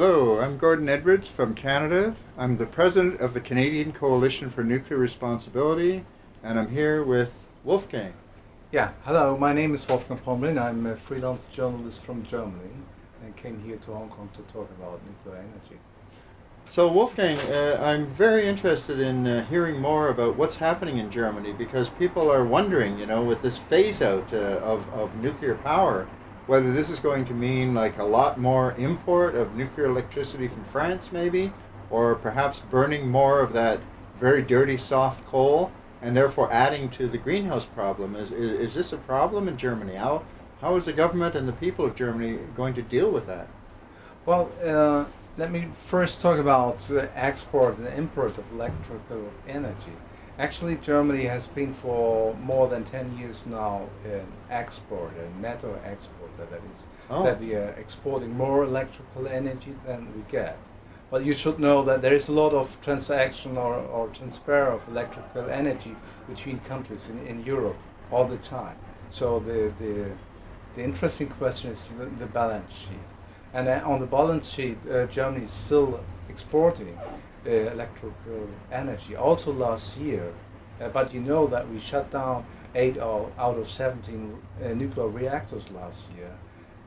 Hello, I'm Gordon Edwards from Canada. I'm the president of the Canadian Coalition for Nuclear Responsibility, and I'm here with Wolfgang. Yeah, hello, my name is Wolfgang Pomrehn. I'm a freelance journalist from Germany and came here to Hong Kong to talk about nuclear energy. So, Wolfgang, uh, I'm very interested in uh, hearing more about what's happening in Germany because people are wondering, you know, with this phase out uh, of, of nuclear power, whether this is going to mean like a lot more import of nuclear electricity from France, maybe, or perhaps burning more of that very dirty soft coal and therefore adding to the greenhouse problem. Is, is, is this a problem in Germany? How, how is the government and the people of Germany going to deal with that? Well, uh, let me first talk about the export and import of electrical energy. Actually, Germany has been for more than 10 years now an exporter, a netto exporter, that is, Oh. that we are exporting more electrical energy than we get. But you should know that there is a lot of transaction or, or transfer of electrical energy between countries in, in Europe all the time. So the, the, the interesting question is the, the balance sheet. And uh, on the balance sheet, uh, Germany is still exporting uh, electrical energy. Also last year, uh, but you know that we shut down eight out out of 17 uh, nuclear reactors last year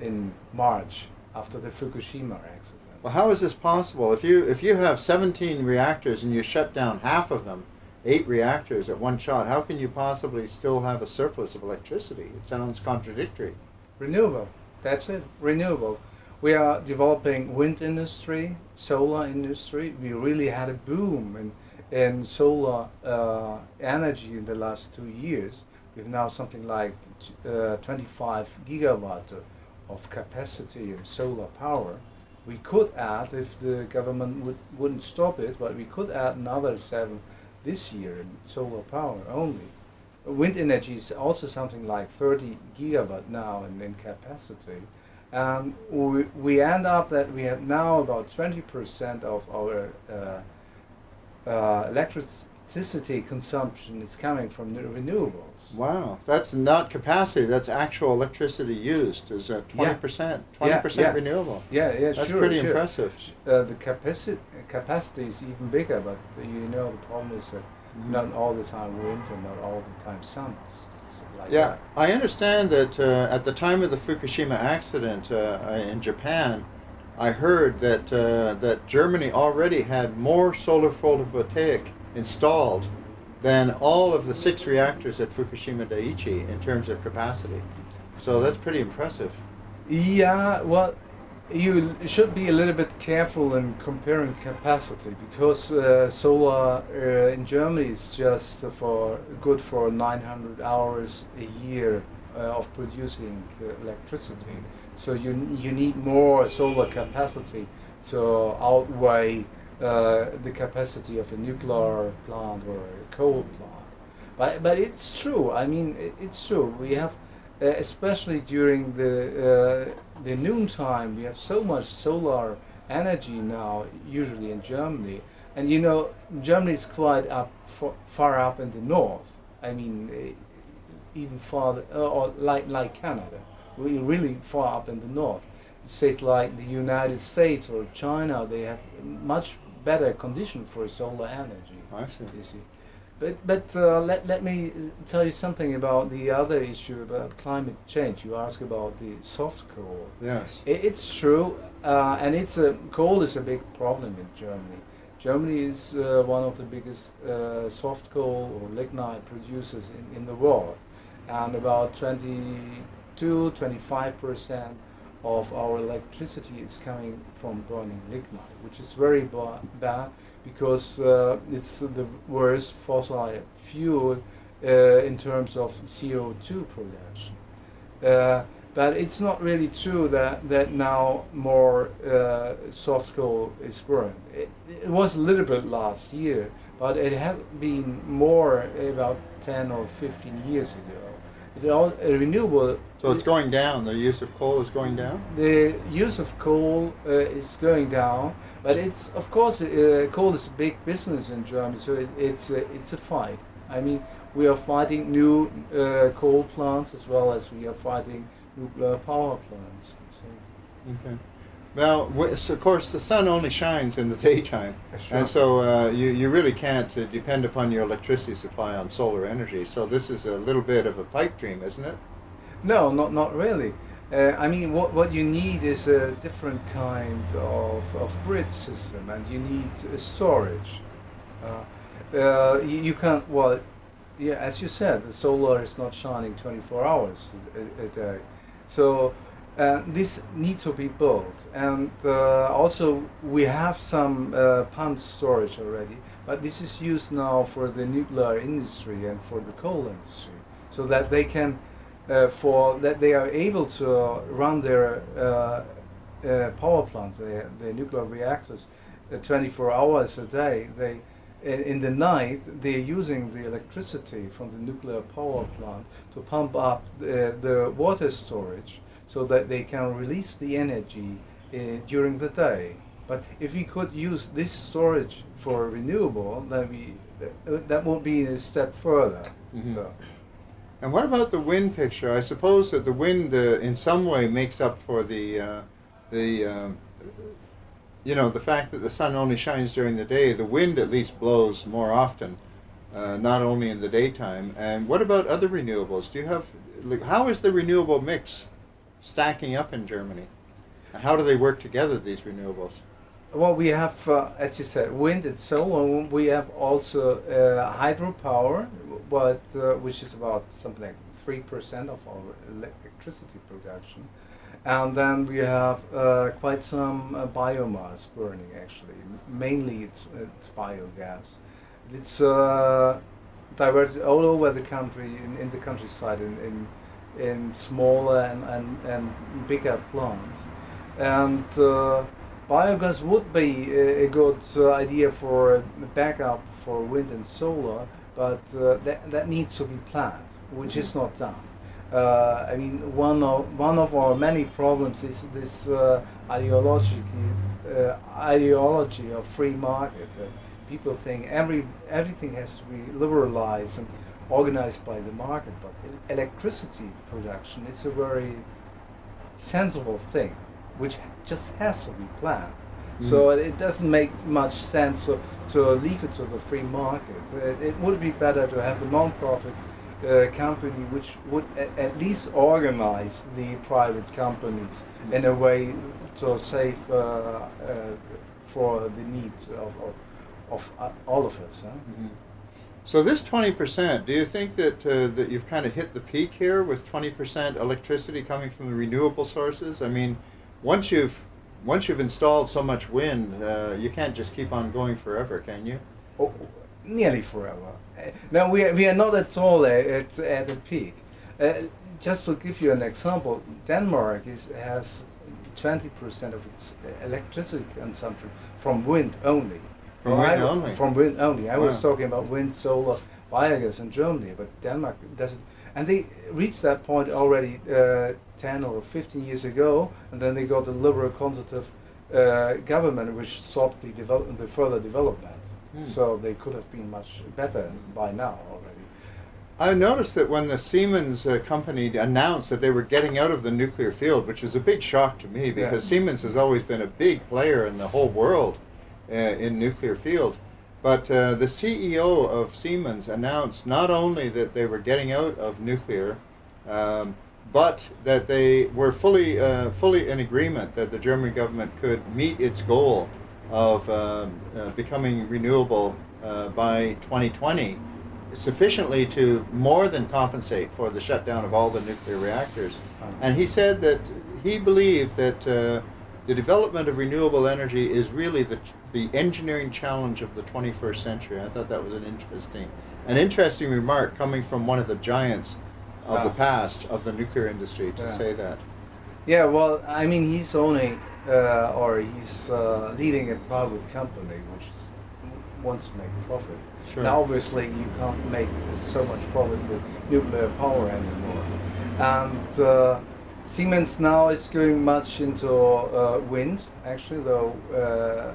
in March after the Fukushima accident. Well, how is this possible? If you if you have 17 reactors and you shut down half of them, eight reactors at one shot, how can you possibly still have a surplus of electricity? It sounds contradictory. Renewable. That's it. Renewable. We are developing wind industry, solar industry. We really had a boom in, in solar uh, energy in the last two years. We have now something like uh, 25 gigawatt of capacity in solar power. We could add, if the government would, wouldn't stop it, but we could add another seven this year in solar power only. Wind energy is also something like 30 gigawatt now in, in capacity. And we, we end up that we have now about 20% of our uh, uh, electricity consumption is coming from the renewables. Wow, that's not capacity. That's actual electricity used. Is that 20 percent? 20% yeah. renewable. Yeah, yeah, That's sure. pretty sure. impressive. Uh, the capacity capacity is even bigger, but you know the problem is that Mhm. not all the time wind and not all the time sun. Like Yeah, that. I understand that uh, at the time of the Fukushima accident uh, in Japan, I heard that uh, that Germany already had more solar photovoltaic installed than all of the six reactors at Fukushima Daiichi in terms of capacity. So that's pretty impressive. Yeah, well, you should be a little bit careful in comparing capacity because uh, solar uh, in Germany is just for good for 900 hours a year uh, of producing electricity. So you you need more solar capacity to outweigh uh, the capacity of a nuclear plant or a coal plant. But but it's true. I mean, it, it's true. We have uh, especially during the uh, the noontime, we have so much solar energy now, usually in Germany. And you know, Germany is quite up fa- far up in the north. I mean, eh, even farther, uh, or like like Canada, we're really far up in the north. States like the United States or China, they have much better condition for solar energy. I see. But, but uh, let, let me tell you something about the other issue about climate change. You ask about the soft coal. Yes. I- It's true, uh, and it's a coal is a big problem in Germany. Germany is uh, one of the biggest uh, soft coal or lignite producers in, in the world, and about 22, 25 percent of our electricity is coming from burning lignite, which is very ba- bad because uh, it's the worst fossil fuel uh, in terms of CO2 production. Uh, but it's not really true that, that now more uh, soft coal is burned. It, it was a little bit last year, but it had been more about 10 or 15 years ago. It all, uh, renewable. So it's going down. The use of coal is going down. The use of coal uh, is going down, but it's of course uh, coal is a big business in Germany, so it, it's a, it's a fight. I mean, we are fighting new uh, coal plants as well as we are fighting nuclear power plants. So, Okay. Well, of course, the sun only shines in the daytime, That's and so uh, you you really can't uh, depend upon your electricity supply on solar energy. So this is a little bit of a pipe dream, isn't it? No, not not really. Uh, I mean, what what you need is a different kind of, of grid system, and you need uh, storage. Uh, uh, you, you can't. Well, yeah, as you said, the solar is not shining 24 hours a, a day, so uh, this needs to be built. And uh, also, we have some uh, pumped storage already, but this is used now for the nuclear industry and for the coal industry, so that they can uh, for that they are able to run their uh, uh, power plants, their, their nuclear reactors, uh, 24 hours a day. They in in the night they're using the electricity from the nuclear power plant to pump up the, the water storage so that they can release the energy uh, during the day. But if we could use this storage for renewable, then we uh, that would be a step further. Mhm. So. And what about the wind picture? I suppose that the wind, uh, in some way, makes up for the uh, the um, you know the fact that the sun only shines during the day. The wind at least blows more often, uh, not only in the daytime. And what about other renewables? Do you have like, how is the renewable mix stacking up in Germany? How do they work together? These renewables. Well, we have, uh, as you said, wind and solar. We have also uh, hydropower, but uh, which is about something like three percent of our electricity production, and then we have uh, quite some uh, biomass burning. Actually, mainly it's it's biogas. It's uh, diverted all over the country, in, in the countryside, in, in in smaller and, and, and bigger plants, and. Uh, Biogas would be a, a good uh, idea for a backup for wind and solar, but uh, that, that needs to be planned, which is not done. Uh, I mean, one of one of our many problems is this uh, ideology uh, ideology of free market. Uh, people think every everything has to be liberalized and organized by the market, but electricity production is a very sensible thing, which just has to be planned. So it doesn't make much sense to, to leave it to the free market. It, it would be better to have a non-profit uh, company which would at least organize the private companies in a way to save uh, uh, for the needs of, of, of uh, all of us. Huh? Mhm. So this twenty percent, do you think that uh, that you've kind of hit the peak here with twenty percent electricity coming from the renewable sources? I mean, once you've once you've installed so much wind, uh, you can't just keep on going forever, can you? Oh, nearly forever. Uh, No, we are, we are not at all at, at the peak. Uh, just to give you an example, Denmark is, has 20% of its uh, electricity consumption from wind only. From Well, wind I- only? From wind only. I was talking about wind, solar, biogas in Germany, but Denmark doesn't. And they reached that point already uh, 10 or 15 years ago, and then they got a liberal conservative uh, government which stopped the, develop- the further development. Hmm. So they could have been much better by now already. I noticed that when the Siemens uh, company announced that they were getting out of the nuclear field, which was a big shock to me because Yeah. Siemens has always been a big player in the whole world in nuclear field. But uh, the CEO of Siemens announced not only that they were getting out of nuclear, um, but that they were fully uh, fully in agreement that the German government could meet its goal of um, uh, becoming renewable uh, by 2020 sufficiently to more than compensate for the shutdown of all the nuclear reactors. And he said that he believed that uh, the development of renewable energy is really the, the engineering challenge of the 21st century. I thought that was an interesting, an interesting remark coming from one of the giants of the Ah. past of the nuclear industry to Yeah. say that. Yeah, well, I mean, he's owning uh, or he's uh, leading a private company which is, wants to make profit. Sure. Now, obviously, you can't make so much profit with nuclear power anymore. And uh, Siemens now is going much into uh, wind, actually, though uh,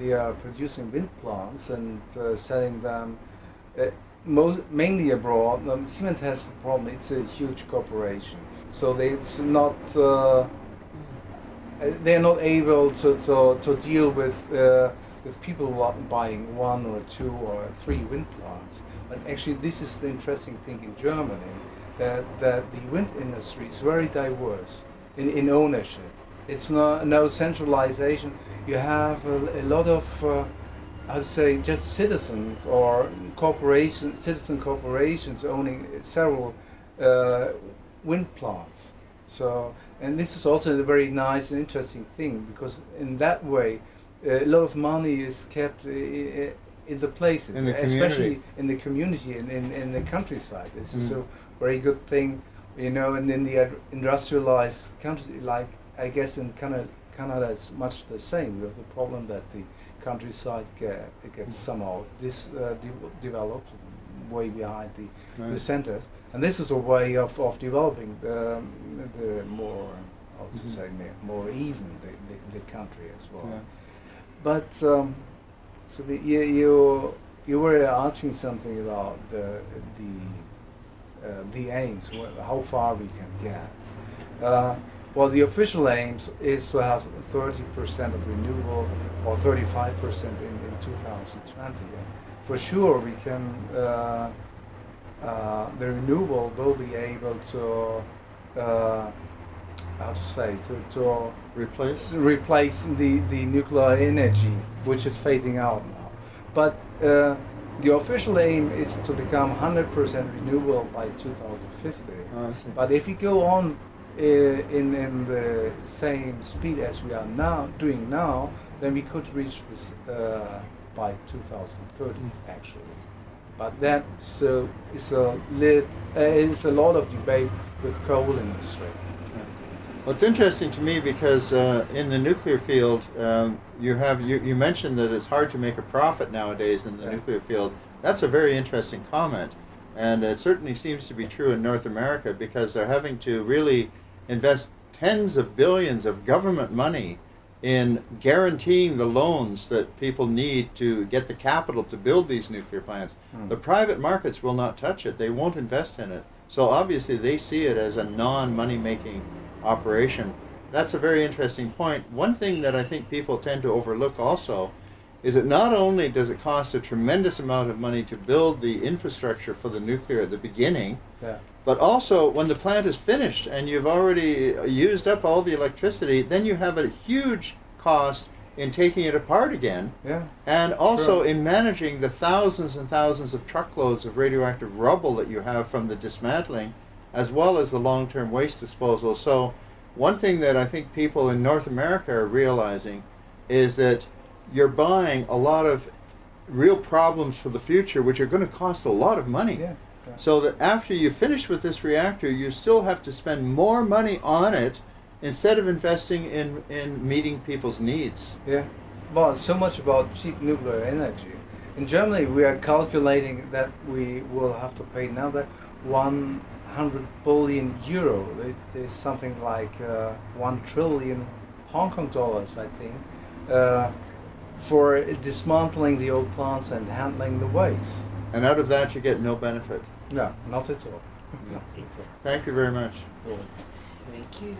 they are producing wind plants and uh, selling them uh, mainly abroad. Um, Siemens has the problem, it's a huge corporation. So they, it's not. Uh, they're not able to, to, to deal with uh, with people buying one or two or three wind plants. But actually, this is the interesting thing in Germany that, that the wind industry is very diverse in, in ownership. It's not no centralization. You have a, a lot of uh, I'd say just citizens or corporations, citizen corporations owning several uh, wind plants. So, and this is also a very nice and interesting thing because in that way, a lot of money is kept in the places, In the especially in the community and in, in the countryside. This is Mm. a very good thing, you know. And in the industrialized country, like I guess in Canada, Canada it's much the same. We have the problem that the countryside get, it gets somehow dis, uh, de- developed way behind the, the centers, and this is a way of, of developing the, the more, how to Mhm. say, more even the, the, the country as well. Yeah. But um, so the, you, you you were asking something about the the uh, the aims, how far we can get. Uh, well, the official aim is to have 30% of renewable or 35% in, in 2020. And for sure, we can. Uh, uh, the renewable will be able to. Uh, how to say to, to Replace? replace the, the nuclear energy, which is fading out now. But uh, the official aim is to become 100% renewable by 2050. Oh. But if we go on in, in the same speed as we are now doing now, then we could reach this uh, by 2030 Mm. actually. But that so is a lit, uh, is a lot of debate with coal industry. Well, it's interesting to me because uh, in the nuclear field, um, you have you, you mentioned that it's hard to make a profit nowadays in the Yeah. nuclear field. That's a very interesting comment, and it certainly seems to be true in North America because they're having to really invest tens of billions of government money in guaranteeing the loans that people need to get the capital to build these nuclear plants. Hmm. The private markets will not touch it. They won't invest in it. So obviously they see it as a non-money making operation. That's a very interesting point. One thing that I think people tend to overlook also is that not only does it cost a tremendous amount of money to build the infrastructure for the nuclear at the beginning, Yeah. but also when the plant is finished and you've already used up all the electricity, then you have a huge cost in taking it apart again Yeah. and also Sure. in managing the thousands and thousands of truckloads of radioactive rubble that you have from the dismantling, as well as the long term waste disposal. So, one thing that I think people in North America are realizing is that you're buying a lot of real problems for the future, which are going to cost a lot of money. Yeah. So that after you finish with this reactor, you still have to spend more money on it instead of investing in, in meeting people's needs. Yeah. Well, so much about cheap nuclear energy. In Germany, we are calculating that we will have to pay another 100 billion euro. It is something like uh, 1 trillion Hong Kong dollars, I think, uh, for dismantling the old plants and handling the waste. And out of that, you get no benefit. No, not at all. Yeah. Not at all. Thank you very much. Yeah. Thank you.